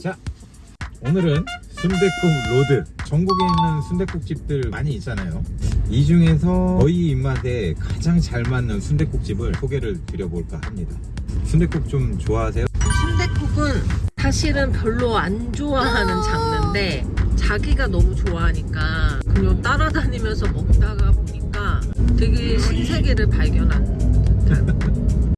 자 오늘은 순댓국 road. 전국에 있는 순댓국집들 많이 있잖아요. 이 중에서 저희 입맛에 가장 잘 맞는 순댓국집을 소개를 드려볼까 합니다. 순댓국 좀 좋아하세요? 순대국은 사실은 별로 안 좋아하는 장르인데 자기가 너무 좋아하니까 그냥 따라다니면서 먹다가 보니까 되게 신세계를 발견한 듯한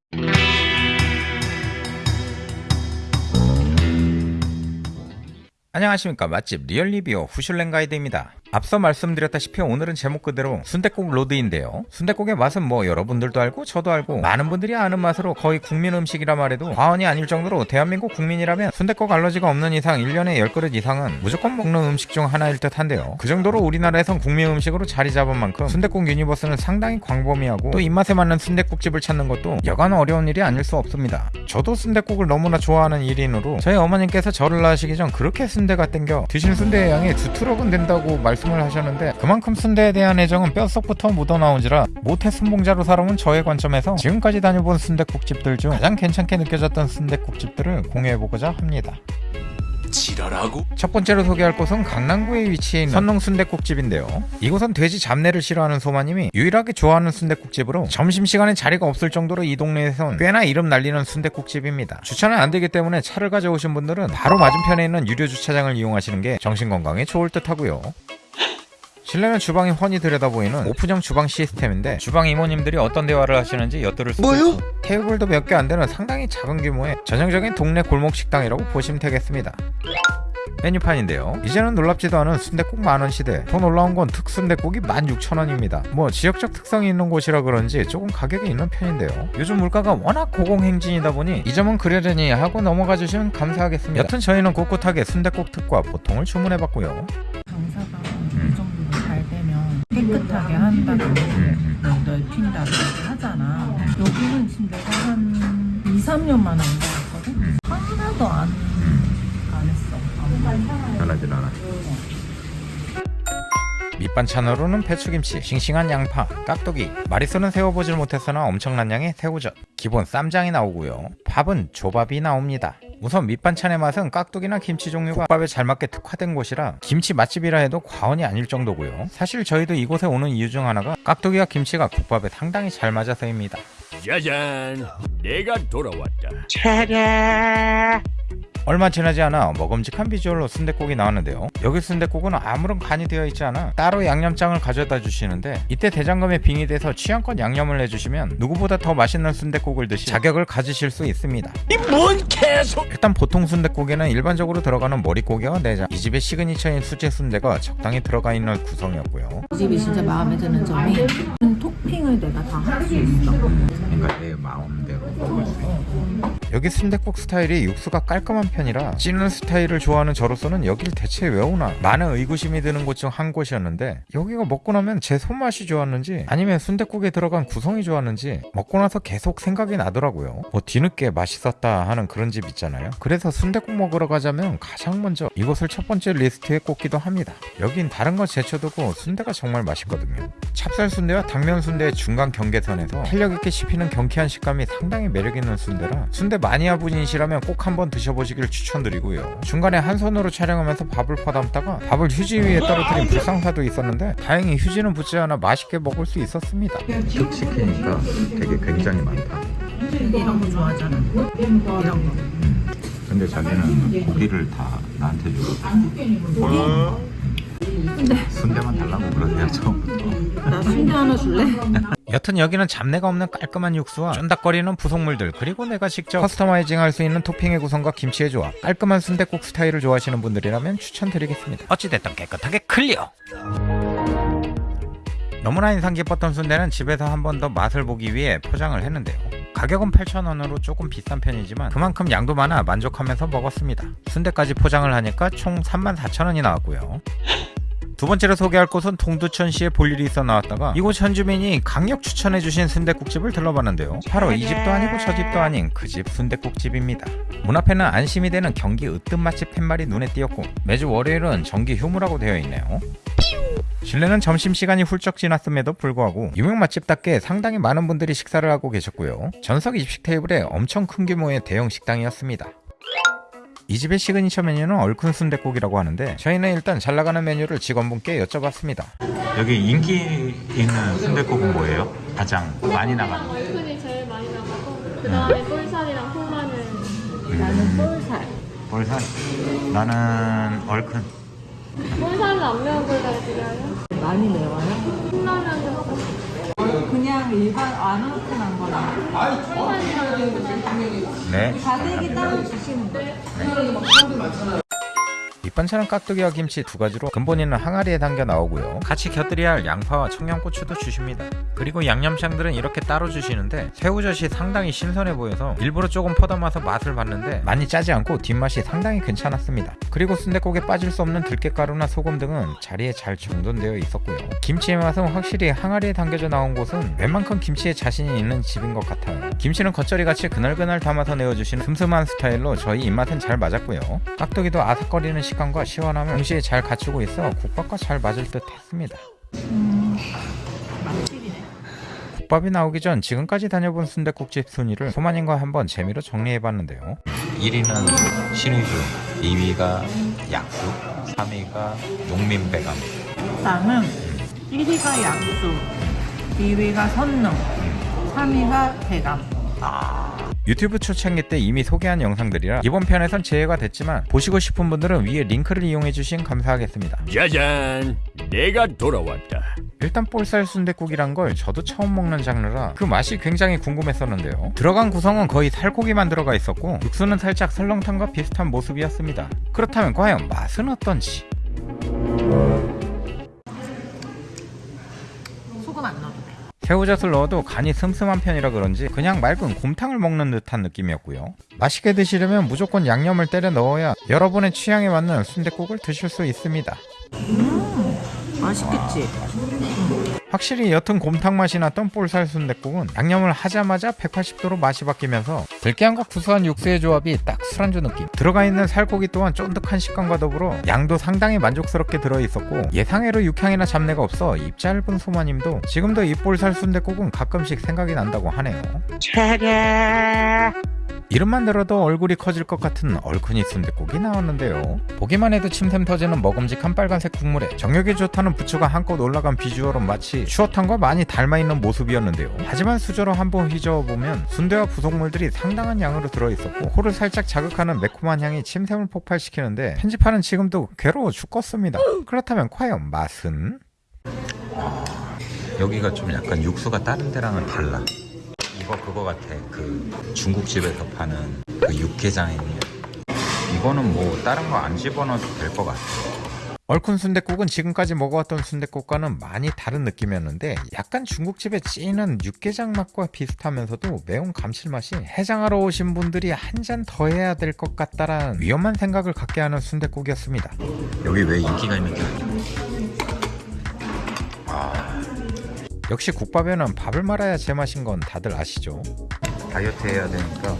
안녕하십니까. 맛집 리얼리뷰 후슐랭 가이드입니다 앞서 말씀드렸다시피 오늘은 제목 그대로 순댓국 road인데요. 순댓국의 맛은 뭐 여러분들도 알고 저도 알고 많은 분들이 아는 맛으로 거의 국민 음식이라 말해도 과언이 아닐 정도로 대한민국 국민이라면 순댓국 알러지가 없는 이상 1년에 10그릇 이상은 무조건 먹는 음식 중 하나일 듯 한데요. 그 정도로 우리나라에선 국민 음식으로 자리 잡은 만큼 순댓국 universe는 상당히 광범위하고 또 입맛에 맞는 순댓국집을 찾는 것도 여간 어려운 일이 아닐 수 없습니다. 저도 순댓국을 너무나 좋아하는 1인으로 저희 어머님께서 저를 낳으시기 전 그렇게 순대가 땡겨 드신 순대의 양이 두 트럭은 된다고 말씀 을 하셨는데 그만큼 순대에 대한 애정은 뼛속부터 묻어나온지라 모태 순봉자로 살아온 저의 관점에서 지금까지 다녀본 순댓국집들 중 가장 괜찮게 느껴졌던 순댓국집들을 공유해보고자 합니다 지랄하고 첫 번째로 소개할 곳은 강남구에 위치해 있는 선농 순댓국집인데요. 이곳은 돼지 잡내를 싫어하는 소마님이 유일하게 좋아하는 순댓국집으로 점심시간에 자리가 없을 정도로 이 동네에선 꽤나 이름 날리는 순댓국집입니다. 주차는 안 되기 때문에 차를 가져오신 분들은 바로 맞은편에 있는 유료 주차장을 이용하시는 게 정신건강에 좋을 듯 하고요. 실내는 주방이 훤히 들여다보이는 오픈형 주방 시스템인데 주방 이모님들이 어떤 대화를 하시는지 엿들을 수도 뭐요? 있고 테이블도 몇 개 안 되는 상당히 작은 규모의 전형적인 동네 골목 식당이라고 보시면 되겠습니다. 메뉴판인데요. 이제는 놀랍지도 않은 순댓국 만원 시대. 더 놀라운 건 특순댓국이 16,000원입니다. 뭐 지역적 특성이 있는 곳이라 그런지 조금 가격이 있는 편인데요. 요즘 물가가 워낙 고공행진이다 보니 이 점은 그러려니 하고 넘어가 주시면 감사하겠습니다. 여튼 저희는 꿋꿋하게 순댓국 특과 보통을 주문해봤고요. 깨끗하게 한다고 뭐 넓힌다고 하잖아. 여기는 지금 내가 한 2, 3년만 안 가봤거든? 하나도 안, 안 했어. 변하진 않아. 밑반찬으로는 배추김치, 싱싱한 양파, 깍두기, 마리수는 세워보질 못했으나 엄청난 양의 새우젓, 기본 쌈장이 나오고요. 밥은 조밥이 나옵니다. 우선 밑반찬의 맛은 깍두기나 김치 종류가 국밥에 잘 맞게 특화된 곳이라 김치 맛집이라 해도 과언이 아닐 정도고요. 사실 저희도 이곳에 오는 이유 중 하나가 깍두기와 김치가 국밥에 상당히 잘 맞아서입니다. 짜잔 내가 돌아왔다 얼마 지나지 않아 먹음직한 비주얼로 순댓국이 나왔는데요. 여기 순댓국은 아무런 간이 되어 있지 않아 따로 양념장을 가져다 주시는데 이때 대장금에 빙의돼서 취향껏 양념을 해주시면 누구보다 더 맛있는 순댓국을 드실 자격을 가지실 수 있습니다. 이 뭔 개소 일단 보통 순댓국에는 일반적으로 들어가는 머릿고기와 내장, 이 집의 시그니처인 수제 순대가 적당히 들어가 있는 구성이었고요. 이 집이 진짜 마음에 드는 점이 토핑을 내가 다 할 수 있어. 그러니까 내 마음대로 먹을 수 있는 여기 순댓국 스타일이 육수가 깔끔한 편이라 찌는 스타일을 좋아하는 저로서는 여길 대체 왜 오나? 많은 의구심이 드는 곳 중 한 곳이었는데 여기가 먹고 나면 제 손맛이 좋았는지 아니면 순댓국에 들어간 구성이 좋았는지 먹고 나서 계속 생각이 나더라고요. 뭐 뒤늦게 맛있었다 하는 그런 집 있잖아요. 그래서 순댓국 먹으러 가자면 가장 먼저 이곳을 첫 번째 리스트에 꼽기도 합니다. 여긴 다른 거 제쳐두고 순대가 정말 맛있거든요. 찹쌀 순대와 당면 순대의 중간 경계선에서 탄력 있게 씹히는 경쾌한 식감이 상당히 매력 있는 순대라 순대 마니아 분이시라면 꼭 한번 드셔보시길 추천드리고요. 중간에 한 손으로 촬영하면서 밥을 퍼담다가 밥을 휴지 위에 떨어뜨린 불상사도 있었는데 다행히 휴지는 붙지 않아 맛있게 먹을 수 있었습니다. 특시키니까 되게 굉장히 많다 이런 거 좋아하잖아. 이런 거. 근데 자기는 고기를 다 나한테 주고 순대만 달라고 그러세요 처음부터 나 순대 하나 줄래? 여튼 여기는 잡내가 없는 깔끔한 육수와 쫀득거리는 부속물들 그리고 내가 직접 customizing 할 수 있는 토핑의 구성과 김치의 조합 깔끔한 순댓국 스타일을 좋아하시는 분들이라면 추천드리겠습니다. 어찌됐든 깨끗하게 clear! 너무나 인상 깊었던 순대는 집에서 한 번 더 맛을 보기 위해 포장을 했는데요. 가격은 8,000원으로 조금 비싼 편이지만 그만큼 양도 많아 만족하면서 먹었습니다. 순대까지 포장을 하니까 총 34,000원이 나왔고요. 두 번째로 소개할 곳은 동두천시에 볼 일이 있어 나왔다가 이곳 현주민이 강력 추천해주신 순댓국집을 들러봤는데요. 바로 이 집도 아니고 저 집도 아닌 그 집 순댓국집입니다. 문 앞에는 안심이 되는 경기 으뜸 맛집 팻말이 눈에 띄었고 매주 월요일은 정기 휴무라고 되어 있네요. 실내는 점심시간이 훌쩍 지났음에도 불구하고 유명 맛집답게 상당히 많은 분들이 식사를 하고 계셨고요. 전석 20식 테이블에 엄청 큰 규모의 대형 식당이었습니다. 이 집의 시그니처 메뉴는 얼큰 순댓국이라고 하는데 저희는 일단 잘 나가는 메뉴를 직원분께 여쭤봤습니다. 여기 인기 있는 순댓국은 뭐예요? 가장 많이 나가는 거. 얼큰이 제일 많이 나가고 그 다음에 볼살이랑 콩마늘 나는 볼살. 볼살. 나는 얼큰. 볼살은 안 매운 볼살 드려요? 많이 매워요? 하고 그냥 일반 안 얼큰한 거랑 네. 다대기 따로 주시는 거예요? 네. 우리나라 막 사람들 많잖아요. 밑반찬은 깍두기와 김치 두 가지로 근본 있는 항아리에 담겨 나오고요. 같이 곁들여야 할 양파와 청양고추도 주십니다. 그리고 양념장들은 이렇게 따로 주시는데 새우젓이 상당히 신선해 보여서 일부러 조금 퍼담아서 맛을 봤는데 많이 짜지 않고 뒷맛이 상당히 괜찮았습니다. 그리고 순댓국에 빠질 수 없는 들깨가루나 소금 등은 자리에 잘 정돈되어 있었고요. 김치의 맛은 확실히 항아리에 담겨져 나온 곳은 웬만큼 김치에 자신이 있는 집인 것 같아요. 김치는 겉절이같이 그날그날 담아서 내어주시는 슴슴한 스타일로 저희 입맛엔 잘 맞았고요. 깍두기도 아삭거리는 식감과 시원함을 동시에 잘 갖추고 있어 국밥과 잘 맞을 듯 했습니다. 국밥이 나오기 전 지금까지 다녀본 순댓국집 순위를 소마님과 한번 재미로 정리해봤는데요. 1위는 신의주, 2위가 약수, 3위가 농민배감. 나는 1위가 약수, 2위가 선능, 3위가 대감. 유튜브 초창기 때 이미 소개한 영상들이라 이번 편에선 제외가 됐지만 보시고 싶은 분들은 위에 링크를 이용해주신 감사하겠습니다. 짜잔, 내가 돌아왔다. 일단 볼살 순댓국이란 걸 저도 처음 먹는 장르라 그 맛이 굉장히 궁금했었는데요. 들어간 구성은 거의 살코기만 들어가 있었고 육수는 살짝 설렁탕과 비슷한 모습이었습니다. 그렇다면 과연 맛은 어떤지? 새우젓을 넣어도 간이 슴슴한 편이라 그런지 그냥 맑은 곰탕을 먹는 듯한 느낌이었고요. 맛있게 드시려면 무조건 양념을 때려 넣어야 여러분의 취향에 맞는 순댓국을 드실 수 있습니다. 맛있겠지? 확실히 옅은 곰탕 맛이 났던 볼살 순댓국은 양념을 하자마자 180도로 맛이 바뀌면서 들깨향과 구수한 육수의 조합이 딱 술안주 느낌. 들어가 있는 살코기 또한 쫀득한 식감과 더불어 양도 상당히 만족스럽게 들어있었고 예상외로 육향이나 잡내가 없어 입 짧은 소마님도 지금도 이 볼살 순댓국은 가끔씩 생각이 난다고 하네요 이름만 들어도 얼굴이 커질 것 같은 얼큰이 순댓국이 나왔는데요. 보기만 해도 침샘 터지는 먹음직한 빨간색 국물에 정력이 좋다는 부추가 한껏 올라간 비주얼은 마치 추어탕과 많이 닮아있는 모습이었는데요. 하지만 수저로 한번 휘저어보면 순대와 부속물들이 상당한 양으로 들어있었고 코를 살짝 자극하는 매콤한 향이 침샘을 폭발시키는데 편집하는 지금도 괴로워 죽겠습니다. 그렇다면 과연 맛은? 여기가 좀 약간 육수가 다른 데랑은 달라. 이거 그거 같아. 그 중국집에서 파는 그 육개장이냐. 이거는 뭐 다른 거 안 집어넣어도 될 것 같아. 얼큰 순댓국은 지금까지 먹어왔던 순댓국과는 많이 다른 느낌이었는데 약간 중국집에 찌는 육개장 맛과 비슷하면서도 매운 감칠맛이 해장하러 오신 분들이 한 잔 더 해야 될 것 같다라는 위험한 생각을 갖게 하는 순댓국이었습니다. 여기 왜 인기가 있는 게 아니 역시 국밥에는 밥을 말아야 제맛인 건 다들 아시죠? 다이어트 해야 되니까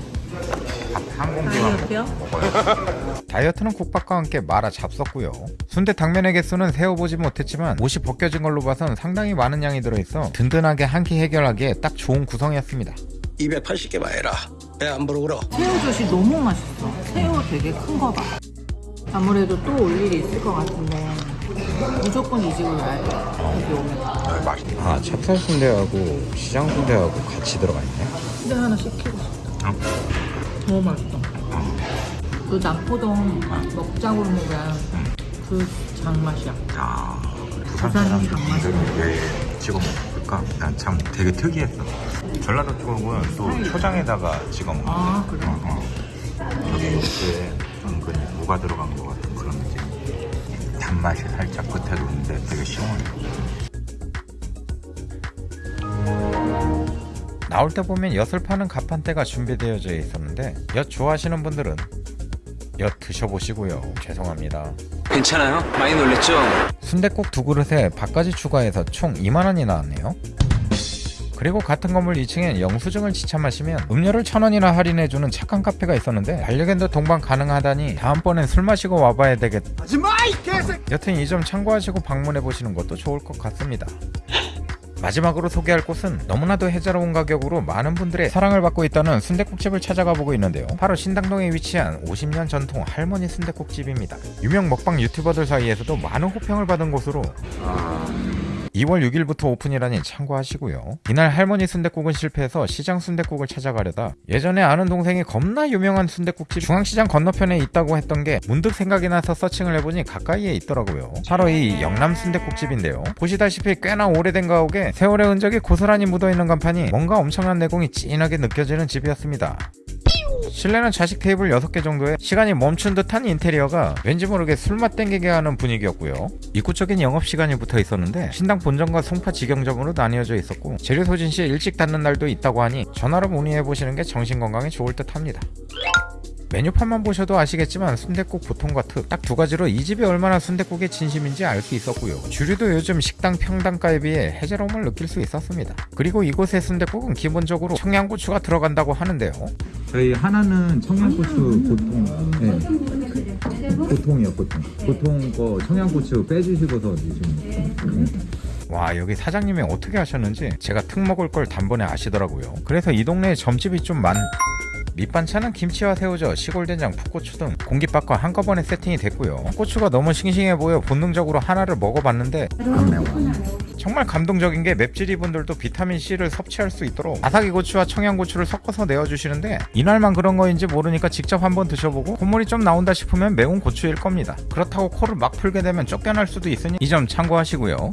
밥 한 공기만 다이어트요? 먹어요. 다이어트는 국밥과 함께 말아 잡섰고요. 순대 당면의 개수는 세어보지 못했지만 옷이 벗겨진 걸로 봐선 상당히 많은 양이 들어있어 든든하게 한 끼 해결하기에 딱 좋은 구성이었습니다. 280개 봐해라. 배안 부르고로. 새우젓이 너무 맛있어. 새우 되게 큰 거 봐. 아무래도 또 올 일이 있을 것 같은데 무조건 이 집을 가야 돼. 여기 오면. 아 찹쌀 순대하고 시장 순대하고 같이 들어가 있네. 근데 하나 시키고 싶다. 어? 너무 맛있어. 그 남포동 먹자골목에 그 장맛이야. 아 부산 장맛이네. 왜 찍어 먹을까? 난 참 되게 특이했어. 전라도 쪽은 또 초장에다가 찍어 먹어. 아 그래? 여기 육수에 은근히 무가 들어간 느낌. 단맛이 살짝 끝에 도는데 되게 시원해. 나올 때 보면 엿을 파는 갑판대가 준비되어져 있었는데 엿 좋아하시는 분들은 엿 드셔보시고요. 죄송합니다. 괜찮아요? 많이 놀랬죠? 순댓국 두 그릇에 밥까지 추가해서 총 2만원이 나왔네요. 그리고 같은 건물 2층엔 영수증을 지참하시면 음료를 천 원이나 할인해주는 착한 카페가 있었는데 반려견도 동반 가능하다니 다음번엔 술 마시고 와봐야 되겠다. 여튼 이 점 참고하시고 방문해 보시는 것도 좋을 것 같습니다. 마지막으로 소개할 곳은 너무나도 해자로운 가격으로 많은 분들의 사랑을 받고 있다는 순댓국집을 찾아가 보고 있는데요. 바로 신당동에 위치한 50년 전통 할머니 순댓국집입니다. 유명 먹방 유튜버들 사이에서도 많은 호평을 받은 곳으로 2월 6일부터 오픈이라니 참고하시고요. 이날 할머니 순댓국은 실패해서 시장 순댓국을 찾아가려다 예전에 아는 동생이 겁나 유명한 순댓국집 중앙시장 건너편에 있다고 했던 게 문득 생각이 나서 서칭을 해보니 가까이에 있더라고요. 바로 이 영남 순댓국집인데요. 보시다시피 꽤나 오래된 가옥에 세월의 흔적이 고스란히 묻어있는 간판이 뭔가 엄청난 내공이 진하게 느껴지는 집이었습니다. 실내는 좌식 테이블 6개 정도에 시간이 멈춘 듯한 인테리어가 왠지 모르게 술맛 땡기게 하는 분위기였고요. 입구 쪽엔 영업시간이 붙어 있었는데 신당 본점과 송파 직영점으로 나뉘어져 있었고 재료 소진 시에 일찍 닫는 날도 있다고 하니 전화로 문의해보시는 게 정신건강에 좋을 듯 합니다. 메뉴판만 보셔도 아시겠지만 순댓국 보통과 특 딱 두 가지로 이 집이 얼마나 순댓국의 진심인지 알 수 있었고요. 주류도 요즘 식당 평당가에 비해 해자로움을 느낄 수 있었습니다. 그리고 이곳의 순댓국은 기본적으로 청양고추가 들어간다고 하는데요. 저희 하나는 청양고추 보통 네. 보통이요 보통 보통 거 청양고추 빼주시고서 드시면 와 여기 사장님이 어떻게 하셨는지 제가 특 먹을 걸 단번에 아시더라고요 그래서 이 동네에 점집이 좀 많... 밑반찬은 김치와 새우젓, 시골된장, 풋고추 등 공깃밥과 한꺼번에 세팅이 됐고요 고추가 너무 싱싱해 보여 본능적으로 하나를 먹어봤는데 정말 감동적인 게 맵찔이 분들도 비타민C를 섭취할 수 있도록 아삭이 고추와 청양고추를 섞어서 내어주시는데 이날만 그런 거인지 모르니까 직접 한번 드셔보고 콧물이 좀 나온다 싶으면 매운 고추일 겁니다 그렇다고 코를 막 풀게 되면 쫓겨날 수도 있으니 이 점 참고하시고요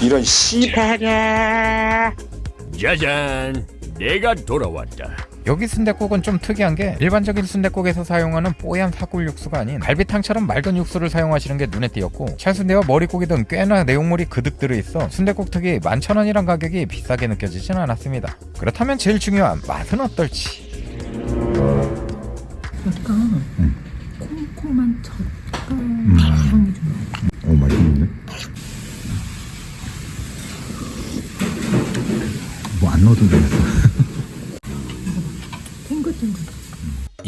이런 씨발야. 짜잔, 내가 돌아왔다. 여기 순댓국은 좀 특이한 게 일반적인 순댓국에서 사용하는 뽀얀 사골 육수가 아닌 갈비탕처럼 맑은 육수를 사용하시는 게 눈에 띄었고 찰순대와 머릿고기 등 꽤나 내용물이 그득 들어있어 순댓국 특이 11,000원이란 가격이 비싸게 느껴지진 않았습니다. 그렇다면 제일 중요한 맛은 어떨지 약간 콩콩한 젓갈 향이 좀 나. 오 맛있는데? 뭐 안 넣어도 되겠어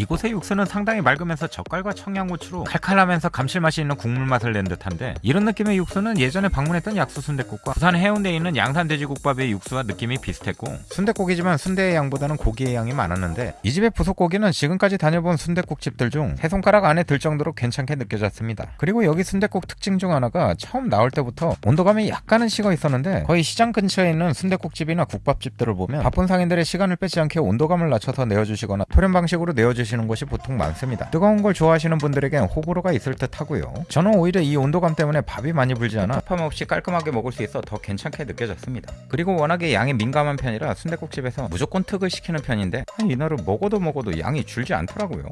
이곳의 육수는 상당히 맑으면서 젓갈과 청양고추로 칼칼하면서 감칠맛이 있는 국물 맛을 낸 듯한데 이런 느낌의 육수는 예전에 방문했던 약수 순댓국과 부산 해운대에 있는 양산 돼지국밥의 육수와 느낌이 비슷했고 순댓국이지만 순대의 양보다는 고기의 양이 많았는데 이 집의 부속고기는 지금까지 다녀본 순댓국집들 중 세 손가락 안에 들 정도로 괜찮게 느껴졌습니다. 그리고 여기 순댓국 특징 중 하나가 처음 나올 때부터 온도감이 약간은 식어 있었는데 거의 시장 근처에 있는 순댓국집이나 국밥집들을 보면 바쁜 상인들의 시간을 뺏지 않게 온도감을 낮춰서 내어주시거나 토렴 방식으로 내어주시는 곳이 보통 많습니다. 뜨거운 걸 좋아하시는 분들에겐 호불호가 있을 듯 하고요. 저는 오히려 이 온도감 때문에 밥이 많이 불지 않아 섭함 없이 깔끔하게 먹을 수 있어 더 괜찮게 느껴졌습니다. 그리고 워낙에 양이 민감한 편이라 순댓국집에서 무조건 특을 시키는 편인데 한 이날은 먹어도 먹어도 양이 줄지 않더라고요.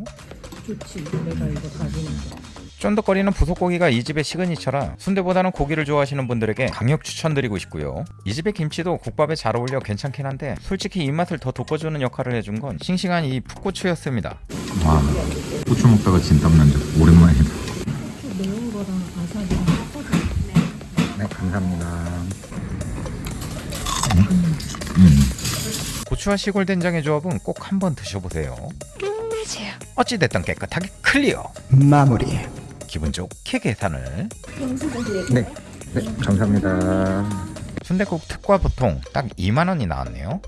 좋지. 내가 이거 가지니까. 쫀득거리는 부속고기가 이 집의 시그니처라 순대보다는 고기를 좋아하시는 분들에게 강력 추천드리고 싶고요. 이 집의 김치도 국밥에 잘 어울려 괜찮긴 한데 솔직히 입맛을 더 돋궈주는 역할을 해준 건 싱싱한 이 풋고추였습니다. 와 고추 먹다가 진땀 난적 오랜만이다 좀 매운 거랑 아삭이랑 섞어서 네 감사합니다 고추와 시골 된장의 조합은 꼭 한번 드셔보세요. 어찌됐든 깨끗하게 클리어. 마무리. 기분 좋게 계산을. 네, 네 감사합니다 순대국 특과 보통 딱 2만 원이 나왔네요.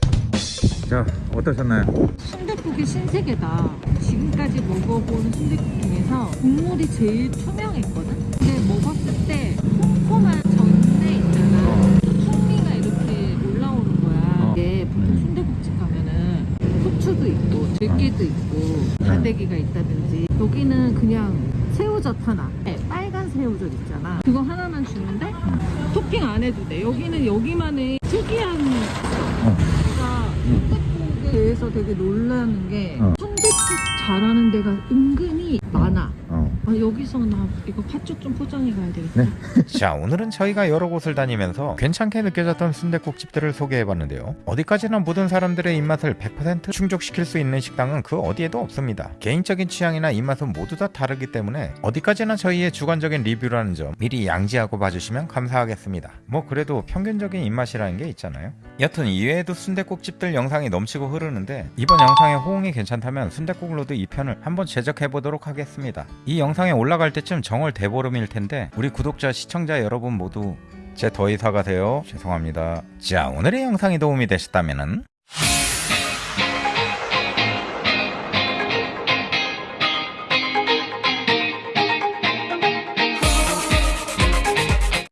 자 어떠셨나요? 순댓국이 신세계다. 지금까지 먹어본 순댓국 중에서 국물이 제일 투명했거든. 근데 먹었을 때 콩콩한 전내 있잖아. 풍미가 이렇게 올라오는 거야. 이게 보통 순댓국집 가면은 후추도 있고 들깨도 있고 다대기가 있다든지 여기는 그냥 새우젓 하나. 네, 빨간 새우젓 있잖아. 그거 하나만 주는데 토핑 안 해도 돼. 여기는 여기만의 특이한 제가 순댓국에 대해서 되게 놀라는 게 어. 순댓국 잘하는 데가 은근히 많 아 여기서 나 이거 팥죽 좀 포장해 가야 되겠다. 네. 자 오늘은 저희가 여러 곳을 다니면서 괜찮게 느껴졌던 순대국 집들을 소개해봤는데요. 어디까지나 모든 사람들의 입맛을 100% 충족시킬 수 있는 식당은 그 어디에도 없습니다. 개인적인 취향이나 입맛은 모두 다 다르기 때문에 어디까지나 저희의 주관적인 리뷰라는 점 미리 양지하고 봐주시면 감사하겠습니다. 뭐 그래도 평균적인 입맛이라는 게 있잖아요. 여튼 이외에도 순대국 집들 영상이 넘치고 흐르는데 이번 영상의 호응이 괜찮다면 순대국 road 2편을 한번 제작해보도록 하겠습니다. 이 영상 에 올라갈 때쯤 정월 대보름일 텐데 우리 구독자 시청자 여러분 모두 제 더위 사가세요. 죄송합니다. 자 오늘의 영상이 도움이 되셨다면